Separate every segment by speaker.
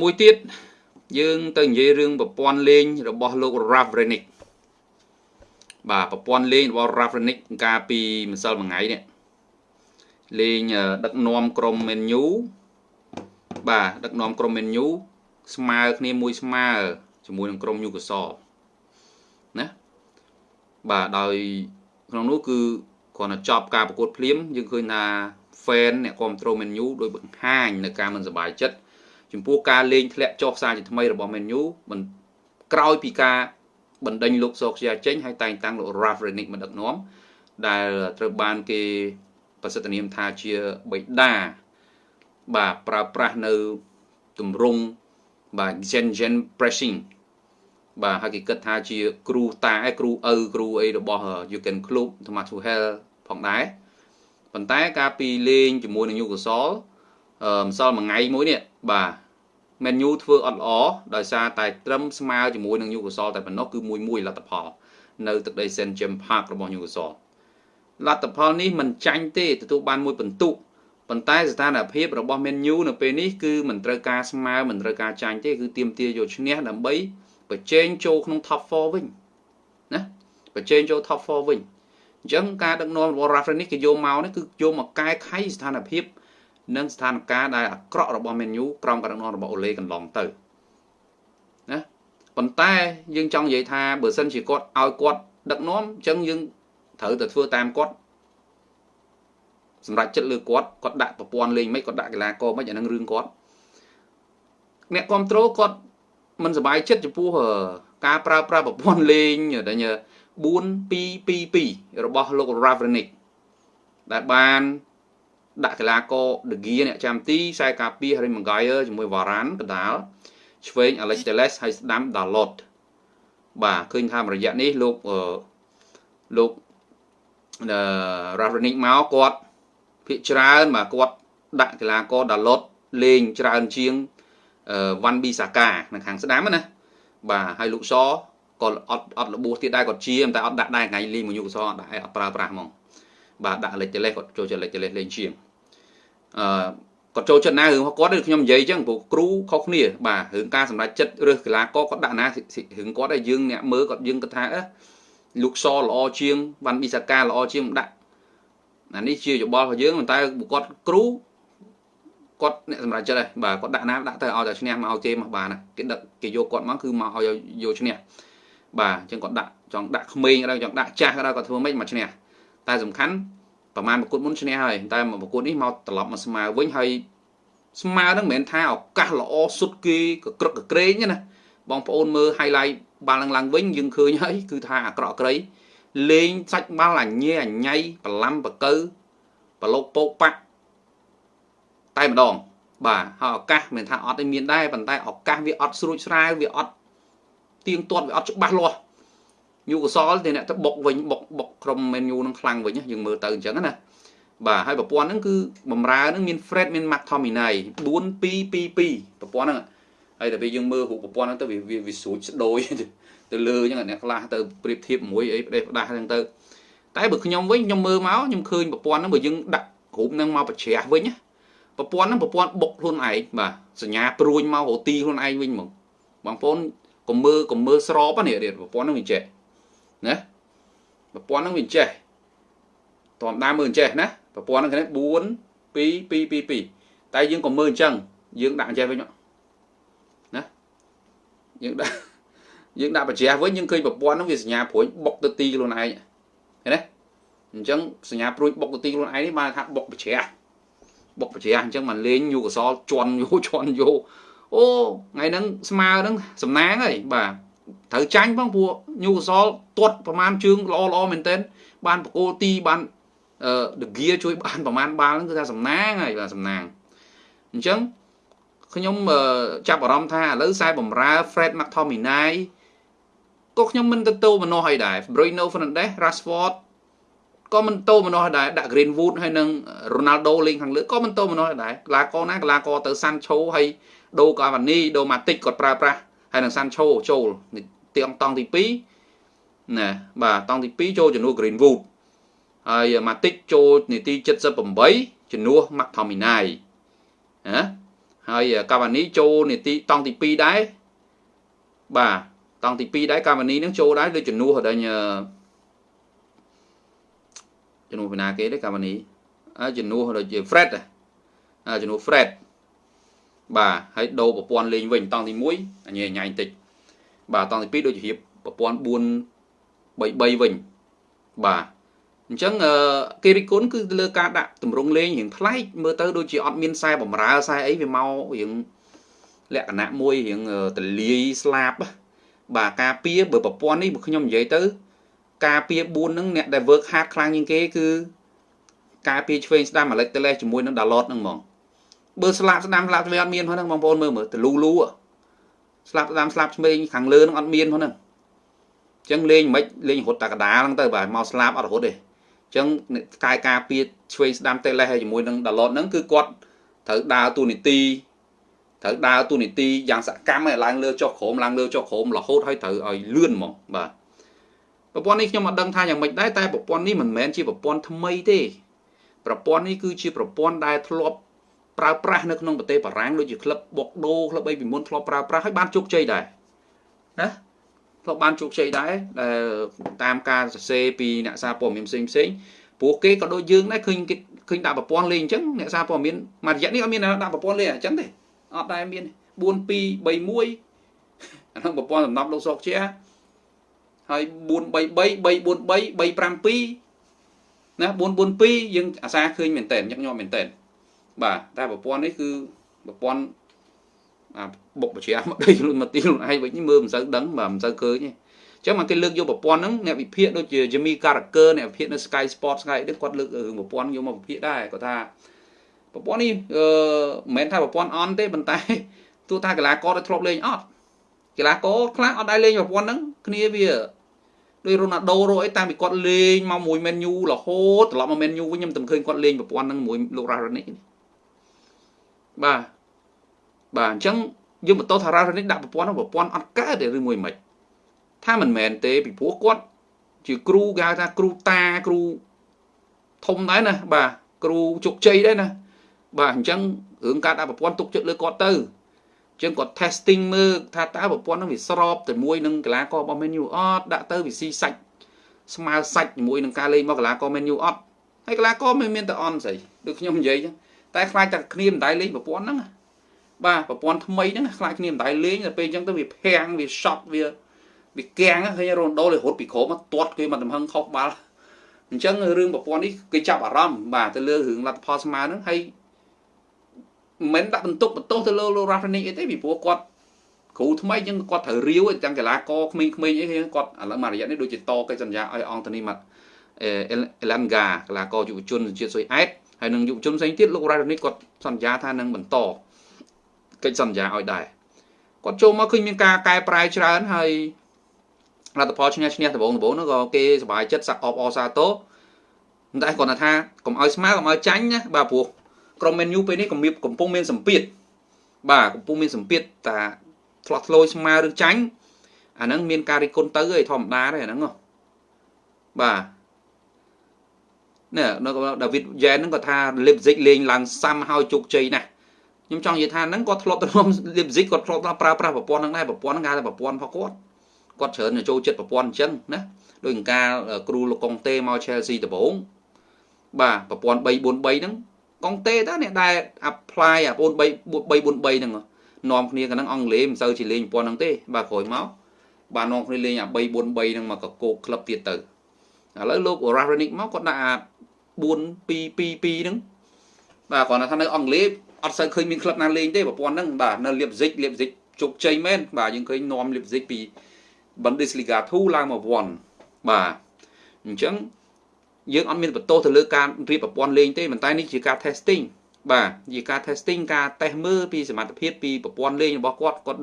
Speaker 1: មួយទៀតយើងទៅនិយាយរឿងប្រព័ន្ធលេងរបស់លោក Ralph Renick បាទប្រព័ន្ធលេងរបស់ Ralph Renick កាលពីម្សិលមួយថ្ងៃនេះលេងដឹកនាំក្រុម Man U បាទដឹកនាំក្រុម Man U ស្មើគ្នាមួយស្មើជាមួយនឹងក្រុម Newcastle ណាបាទដោយក្នុងនោះគឺគ្រាន់តែចប់ការប្រកួតភ្លាមយើងឃើញថា fan អ្នកគ្រប់គ្រង Man U ដោយបង្ហាញនៅការមិនសប្បាយចិត្ត ចំពោះការលេងធ្លាក់ចុះខ្សែជាថ្មីរបស់ Man U មិនក្រោយពីការបណ្ដេញលោកសោកជាចេញហើយតែងតាំងលោក Ralph Renick មកដឹកនាំដែលត្រូវបានគេប្រសិទ្ធនាមថាជាបិតាបាទប្រើប្រាស់នៅទម្រង់បាទ gen gen pressing បាទហើយគេគិតថាជាគ្រូតាគ្រូឪគ្រូអីរបស់ Jurgen Klopp Thomas Tuchel ផងដែរប៉ុន្តែការពីលេងជាមួយនឹង Newcastle អឺ ម្សិលមួយថ្ងៃមួយនេះបាទ Man U ធ្វើអត់ល្អដោយសារតែត្រឹមស្មើជាមួយនឹង Newcastle តែប៉ុណ្ណោះគឺមួយមួយលទ្ធផល នៅទឹកដី St James Park របស់ Newcastle លទ្ធផលនេះមិនចាញ់ទេទទួលបានមួយពិន្ទុប៉ុន្តែស្ថានភាពរបស់ Man U នៅពេលនេះគឺមិនត្រូវការស្មើមិនត្រូវការចាញ់ទេគឺទៀមទាយកឈ្នះដើម្បីបញ្ចេញចូលក្នុង top 4វិញណាបញ្ចេញចូល top 4វិញអញ្ចឹងការដឹកនាំរបស់ Rafa នេះគេយកមកនេះគឺយកមកកែខៃស្ថានភាព និងស្ថានភាពដែលអាក្រក់របស់ Man U ក្រោមការដឹកនាំរបស់អូឡេកន្លងទៅណាប៉ុន្តែយើងចង់និយាយថាបើសិនជាគាត់ឲ្យគាត់ដឹកនាំអញ្ចឹងយើងត្រូវតែធ្វើតាមគាត់សម្រាប់ចិត្តលើគាត់គាត់ដាក់ប្រព័ន្ធលេងមិនគាត់ដាក់កីឡាករមិនអានឹងរឿងគាត់អ្នកគ្រប់គ្រងគាត់មិនសบายចិត្តចំពោះការប្រើប្រាស់ប្រព័ន្ធលេងដែល4-2-2-2របស់លោក Ravnik ដែលបាន ដាក់កីឡាករ De Gea អ្នកចាំទីខ្សែការពារ Harry Maguire ជាមួយ Varane កដាលឆ្វេង Alex Telles ហើយស្ដាំ Dalot បាទឃើញថារយៈនេះលោកលោក Ravnik មកគាត់ភាកច្រើនបាទគាត់ដាក់កីឡាករ Dalot លេងច្រើនជាងវ៉ាន់ប៊ីសាកានៅខាងស្ដាំណាបាទហើយលោកសក៏អត់អត់របួសទៀតដែរគាត់ជាតែអត់ដាក់ដែរថ្ងៃលេងមួយយុគសអត់ដាក់អត់ប្រើប្រាស់ហ្មងបាទដាក់លេចលេសគាត់ចូលចិត្តលេចលេសលេងជាង អឺគាត់ចូលចិត្តណារឿងរបស់គាត់ដូចខ្ញុំនិយាយអញ្ចឹងព្រោះគ្រូខុសគ្នាបាទរឿងការសម្រេចចិត្តរើសកីឡាករគាត់ដាក់ណារឿងគាត់ឲ្យយើងអ្នកមើលគាត់យើងគាត់ថាអឺលោកសល្អជាងវ៉ាន់ប៊ីសាកាល្អជាងមិនដាក់អានេះជាយោបល់របស់យើងប៉ុន្តែគាត់គ្រូគាត់អ្នកសម្រាប់ចិត្តហើយបាទគាត់ដាក់ណាដាក់ទៅឲ្យតែឈ្នះមកឲ្យគេមកបានគេដឹកគេយកគាត់មកគឺមកឲ្យយកឈ្នះបាទអញ្ចឹងគាត់ដាក់ចង់ដាក់ក្មេងក៏ដោយចង់ដាក់ចាស់ក៏ដោយគាត់ធ្វើម៉េចមកឈ្នះតែសំខាន់ ប្រហែលប្រកួតមុនឈ្នះហើយតែមកប្រកួតនេះមកត្រឡប់មកស្មើវិញហើយស្មើហ្នឹងមិនមែនថាឱកាសល្អសុទ្ធគេក៏ក្រឹកកក្រែងណាបងប្អូនមើល highlight បាល់ឡើងឡើងវិញយើងឃើញហើយគឺថាអាក្រក់ក្រៃលេងសាច់បាល់អញញ៉ៃអញ៉ៃប្រឡំបកើប្រឡូកពោកប៉ាក់តែម្ដង បាទហើយឱកាសមិនថាអត់ទេមានដែរប៉ុន្តែឱកាសវាអត់ស្រួចស្រាវវាអត់ទៀងទាត់វាអត់ច្បាស់លាស់ យូកសលទេអ្នកទៅបុកវិញបុកបុកក្រុមមែនយូនឹងខ្លាំងវិញយើងមើលទៅអញ្ចឹងណាបាទហើយប្រព័ន្ធហ្នឹងគឺបំរើហ្នឹងមាន Fred មាន McTominay 4 2 2 2ប្រព័ន្ធហ្នឹងហើយតែពេលយើងមើលរូបប្រព័ន្ធហ្នឹងទៅវាវាស្រួចស្ដោយទៅលើអញ្ចឹងអ្នកខ្លះទៅប្រៀបធៀបមួយអីផ្ដេសផ្ដាស់ហ្នឹងទៅតែបើខ្ញុំវិញខ្ញុំមើលមកខ្ញុំឃើញប្រព័ន្ធហ្នឹងបើយើងដាក់រូបហ្នឹងមកបច្ច្រាស់វិញណាប្រព័ន្ធហ្នឹងប្រព័ន្ធបុកខ្លួនឯងបាទសញ្ញាព្រួញមករទីខ្លួនឯងវិញហ្មងបងប្អូនកុំមើលកុំមើលស្របនេះប្រព័ន្ធហ្នឹងវាចេះ ណាប្រព័ន្ធហ្នឹងវាចេះតមដើមមើលអញ្ចេះណាប្រព័ន្ធហ្នឹងគេ4 2 2 2 2តែយើងក៏មើលអញ្ចឹងយើងដាក់អញ្ចេះវិញណាយើងដាក់យើងដាក់បច្រាស់វិញយើងឃើញប្រព័ន្ធហ្នឹងវាសញ្ញាព្រួយបុកទៅទីខ្លួនឯងឃើញទេអញ្ចឹងសញ្ញាព្រួយបុកទៅទីខ្លួនឯងនេះបានថាបុកបច្រាស់បុកបច្រាស់អញ្ចឹងមកលេងយូកសលជន់យោជន់យោអូថ្ងៃហ្នឹងស្មើហ្នឹងសំណាងហើយបាទ ត្រូវចាញ់ផងព្រោះញូកសលទាត់ប្រមាណជើងល្អល្អមែនទែនបានបកគោទីបានអឺដហ្គៀជួយបានប្រមាណបាល់ហ្នឹងគឺថាសំណាងហើយបាទសំណាងអញ្ចឹងខ្ញុំចាប់អារម្មណ៍ថាឥឡូវខ្សែបំរើ Fred McTominay ក៏ខ្ញុំមិនទៅតោម្នោះឲ្យដែរ Bruno Fernandes Rashford ក៏មិនតោម្នោះដែរដាក់ Greenwood ហើយនឹង Ronaldo លេងខាងលើក៏មិនតោម្នោះដែរកីឡាករណាកីឡាករទៅ Sancho ហើយ Do Cavani Do Matic គាត់ប្រើប្រាស់ ហើយនឹង Sancho ចូលទៀងតង់ទី2ណាបាទតង់ទី2ចូលជំនួស Greenwood ហើយ Matic ចូលនាទី78ជំនួស McTominay ណាហហើយកាវ៉ានីចូលនីតិតង់ទី2ដែរបាទតង់ទី2ដែរកាវ៉ានីនឹងចូលដែរដូចជំនួសដល់ជំនួសពីណាគេទេកាវ៉ានីអើជំនួសដូចជា Fred ជំនួស Fred បាទហើយដូរប្រព័ន្ធលេងវិញតង់ទី1អញញ៉ៃបន្តិចបាទតង់ទី2ដូចជារៀបប្រព័ន្ធ4 3 3វិញបាទអញ្ចឹងគេរិះគន់គឺលើការដាក់តម្រង់លេងរៀងប្លែកមើលទៅដូចជាអត់មានខ្សែបំរើខ្សែអីវាមករៀងលក្ខណៈមួយរៀងតលាយស្លាប់បាទការពៀបើប្រព័ន្ធនេះបើខ្ញុំនិយាយទៅ ការពៀ4ហ្នឹងអ្នកដែល work hard ខ្លាំងជាងគេគឺការពៀឆ្វេងស្ដាំអាឡិចតលេសជាមួយនឹងដាឡតហ្នឹងហ្មង បើស្លាប់ស្ដាំស្លាប់ឆ្វេងអត់មានផងហ្នឹងបងប្អូនមើលមើលតលូលូស្លាប់ស្ដាំស្លាប់ឆ្វេងខាងលើហ្នឹងអត់មានផងហ្នឹងអញ្ចឹងលេងមិនលេងរត់តាកដាហ្នឹងទៅបាទមកស្លាប់អត់រត់ទេអញ្ចឹងកាយការពៀឆ្វេងស្ដាំតេលេសហើយជាមួយនឹងដាឡតហ្នឹងគឺគាត់ត្រូវដើរទូនីតិត្រូវដើរទូនីតិយ៉ាងសកម្មឲ្យឡើងលើចុះក្រោមឡើងលើចុះក្រោមរហូតឲ្យត្រូវឲ្យលឿនហ្មងបាទប្រព័ន្ធនេះខ្ញុំអត់ដឹងថាយ៉ាងម៉េចដែរតែប្រព័ន្ធនេះមិនមែនជាប្រព័ន្ធថ្មីទេប្រព័ន្ធនេះគឺជាប្រព័ន្ធដែលធ្លាប់ ប្រើប្រាស់នៅក្នុងប្រទេសបារាំងដូចជាក្លឹបបុកដូក្លឹបអីពីមុនធ្លាប់ប្រើប្រាស់ហើយបានជោគជ័យដែរណាធ្លាប់បានជោគជ័យដែរដែលតាមការសរសេរពីអ្នកសារព័ត៌មានផ្សេងផ្សេងព្រោះគេក៏ដូចយើងដែរឃើញគេឃើញដាក់ប្រព័ន្ធលេងអញ្ចឹងអ្នកសារព័ត៌មានមួយរយៈនេះអត់មានដាក់ប្រព័ន្ធលេងអញ្ចឹងទេអត់ដែរមាន4 2 3 1អានោះប្រព័ន្ធសំណប់លោកសុកជាហើយ433 343 352ណា442យើងអាសាឃើញមែនតើញឹកញាប់មែនតើ បាទតែប្រព័ន្ធនេះគឺប្រព័ន្ធអាបុកបជាមកដីខ្លួនមកទីខ្លួនឯងវិញមើលមិនសូវដឹងបាទមិនសូវឃើញទេអញ្ចឹងមកគេលើកយកប្រព័ន្ធហ្នឹងអ្នកវិភាគដូចជា Jimmy Carragher អ្នកវិភាគនៅ Sky Sports Sky នេះគាត់លើករឿងប្រព័ន្ធយកមកវិភាគដែរគាត់ថាប្រព័ន្ធនេះអឺមិនមែនថាប្រព័ន្ធអន់ទេប៉ុន្តែទោះថាកីឡាករដែលធ្លាប់លេងអត់កីឡាករខ្លះអត់ដែរលេងប្រព័ន្ធហ្នឹងគ្នាវាដោយរ៉ូណាល់ដូរអីតាំងពីគាត់លេងមកមួយមែនយូរហូតត្រឡប់មកមែនយូវិញខ្ញុំតែឃើញគាត់លេងប្រព័ន្ធហ្នឹងមួយលោករ៉ារ៉ានិក បាទបាទអញ្ចឹងយើងបន្តថារ៉ារ៉ានិកដាក់ប្រព័ន្ធហ្នឹងប្រព័ន្ធអត់កើតទេឬមួយមិនថាមិនមែនទេពីព្រោះគាត់ជាគ្រូគេហៅថាគ្រូតាគ្រូធំដែរណាបាទគ្រូជោគជ័យដែរណាបាទអញ្ចឹងរឿងការដាក់ប្រព័ន្ធទុកចិត្តលើគាត់ទៅចឹងគាត់ testing មើលថាតើប្រព័ន្ធហ្នឹងវាស្របទៅមួយនឹងកីឡាកររបស់ Man U អត់ដាក់ទៅវាស៊ីសាច់ស្មើសាច់ជាមួយនឹងការលេងរបស់កីឡាករ Man U អត់ហើយកីឡាករមិនមានតែអន់ស្អីដូចខ្ញុំនិយាយចឹង តែខ្លាចតែគ្នាមិនដែរលេងប្រព័ន្ធហ្នឹងបាទប្រព័ន្ធថ្មីហ្នឹងខ្លាចគ្នាមិនដែរលេងតែពេលចឹងទៅវាភាំងវា shot វាវាកាំងឃើញរ៉ូដូលេរត់ពីក្រោមមកទាត់គេមកទំហឹងខុសបាល់អញ្ចឹងរឿងប្រព័ន្ធនេះគេចាប់អារម្មណ៍បាទទៅលើរឿងលទ្ធផលស្មើហ្នឹងហើយមិនដាក់បន្ទុកបន្ទោសទៅលើលោករ៉ាហ្វនីកអីទេពីព្រោះគាត់គ្រូថ្មីចឹងគាត់ត្រូវរាវទាំងកីឡាករក្មេងៗអីគាត់ឥឡូវមួយរយៈនេះដូចជាតកិច្ចសន្យាឲ្យអង្គធនីមកអេឡាន់ហ្គាកីឡាករយុវជនជាតិស៊ុយអែត ហើយនឹងយុវជនផ្សេងទៀតលោករ៉ាហ្វនីកគាត់សន្យាថានឹងបន្តកិច្ចសន្យាឲ្យដែរគាត់ចូលមកឃើញមានការកែប្រែច្រើនហើយលទ្ធផលឈ្នះឈ្នះដំបូងដំបូងនោះក៏គេសប្បាយចិត្តសាក់អបអសាទោតែគាត់ថាកុំឲ្យស្មើកុំឲ្យចាញ់ណាបាទព្រោះក្រុម Man U ពេលនេះកំកំពុងមានសម្ពាធបាទកំពុងមានសម្ពាធតាឆ្លោះឆ្លោយស្មើឬចាញ់អាហ្នឹងមានការរិះគន់ទៅឯធម្មតាទេអាហ្នឹងបាទ នេះនៅដាវីតយ៉ែនហ្នឹងគាត់ថា Leipzig លេងឡើងសាំហើយជោគជ័យណាស់ខ្ញុំចង់និយាយថាហ្នឹងគាត់ធ្លាប់ទៅរួម Leipzig គាត់ធ្លាប់ប្រើប្រាស់ប្រព័ន្ធហ្នឹងដែរប្រព័ន្ធហ្នឹងគេថាប្រព័ន្ធរបស់គាត់គាត់ច្រើនចូលចិត្តប្រព័ន្ធអញ្ចឹងណាដោយការគ្រូលោកកុងតេមក Chelsea ដំបូងបាទប្រព័ន្ធ343ហ្នឹងកុងតេតើអ្នកដែល apply អា4 3 343ហ្នឹងនាំគ្នាកណ្ដឹងអង់គ្លេសមិនសូវជាលេងប៉ុណ្ណឹងទេបាទក្រោយមកបាទនាំគ្នាលេងអា3 4 3ហ្នឹងមកកកោកក្លឹបទៀតទៅ ឥឡូវលោក Rarenic មកគាត់ដាក់អា4 2 2 2ហ្នឹងបាទគាត់ថានៅអង់គ្លេសអត់សូវឃើញមានក្លឹបណាលេងទេប្រព័ន្ធហ្នឹងបាទនៅ Leipzig Leipzig ជោគជ័យមែនបាទយើងឃើញនាំ Leipzig ពី Bundesliga 2ឡើងមក1បាទអញ្ចឹងយើងអត់មានបន្ទោសទៅលើការរៀបប្រព័ន្ធលេងទេប៉ុន្តែនេះជាការ testing បាទជាការ testing ការ test មើលពីសមត្ថភាពពីប្រព័ន្ធលេងរបស់គាត់គាត់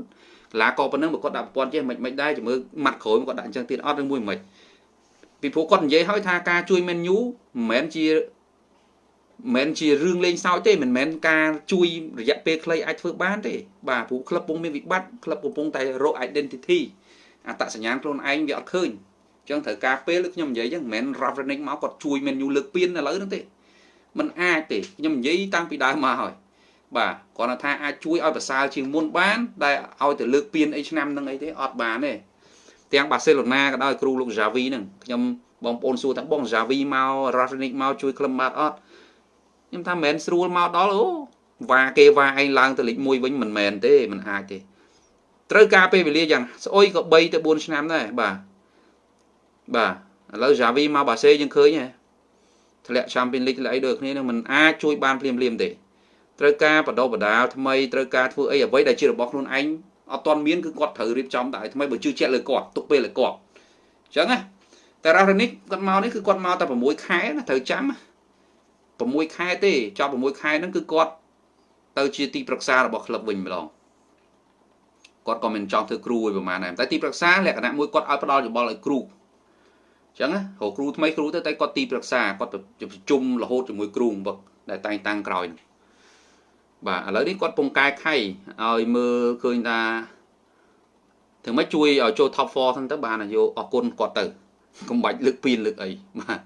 Speaker 1: កីឡាករប៉ុណ្ណឹងបើគាត់ដាក់ប្រព័ន្ធចេះមិនមិនដែរជំរឿម៉ាត់ក្រោយគាត់ដាក់អញ្ចឹងទៀតអត់ឬមួយមិន ពីព្រោះគាត់និយាយឲ្យថាការជួយ menu មិនមែនជាមិនមែនជារឿងលេងសើចទេមិនមែនការជួយរយៈពេលខ្លីអាចធ្វើបានទេបាទព្រោះក្លឹបកំពុងមានវិបត្តិក្លឹបកំពុងតែរក identity អត្តសញ្ញាណខ្លួនឯងវាអត់ឃើញចឹងត្រូវការពេលខ្ញុំនិយាយចឹងមិនមែន Ravenick មកគាត់ជួយ menu លើកពៀនឥឡូវហ្នឹងទេมันអាចទេខ្ញុំនិយាយតាំងពីដើមមកហើយបាទគាត់ថាអាចជួយឲ្យប្រសើរជាងមុនបានដែលឲ្យទៅលើកពានអីឆ្នាំហ្នឹងអីទេអត់បានទេ ទាំងបាសេឡូណាក៏ដោយគ្រូលោក Javi ហ្នឹងខ្ញុំបងប្អូនសួរថាបង Javi មក Rafinic មកជួយក្លឹមបាត់អត់ខ្ញុំថាមិនមែនស្រួលមកដល់អូវ៉ាគេវ៉ាឯងឡើងទៅលេខ1វិញមិនមែនទេមិនអាចទេត្រូវការពេលវេលាយ៉ាងស្អុយក៏3ទៅ4ឆ្នាំដែរបាទបាទឥឡូវ Javi មកបាសេយើងឃើញហ៎ធ្លាក់ Champions League ធ្លាក់អីដូចគ្នានឹងមិនអាចជួយបានភ្លាមភ្លាមទេត្រូវការបដិបដាលថ្មីត្រូវការធ្វើអីអ្វីដែលជារបស់ខ្លួនឯង អត់ទាន់មានគឺគាត់ត្រូវរៀបចំតែថ្មីបើជឿជាក់លើគាត់ទុកពេលលើគាត់អញ្ចឹងណាតែរ៉ារ៉ានិកគាត់មកនេះគឺគាត់មកតែ6ខែណាត្រូវចាំ6ខែទេចប់6ខែហ្នឹងគឺគាត់ទៅជាទីប្រឹក្សារបស់ក្លឹបវិញម្ដងគាត់ក៏មិនចង់ធ្វើគ្រូឲ្យប្រហែលដែរតែទីប្រឹក្សាលក្ខណៈមួយគាត់ឲ្យផ្ដល់យោបល់ឲ្យគ្រូអញ្ចឹងណារកគ្រូថ្មីគ្រូទៅតែគាត់ទីប្រឹក្សាគាត់ប្រជុំរហូតជាមួយគ្រូមកដែលតែងតាំងក្រោយហ្នឹង បាទឥឡូវនេះគាត់ពងកែខៃឲ្យមើលឃើញថាถึงមិនជួយឲ្យចូល top 4ហ្នឹងទៅបានយកអរគុណគាត់ទៅកុំបាច់លើកពីលើកអីបាទ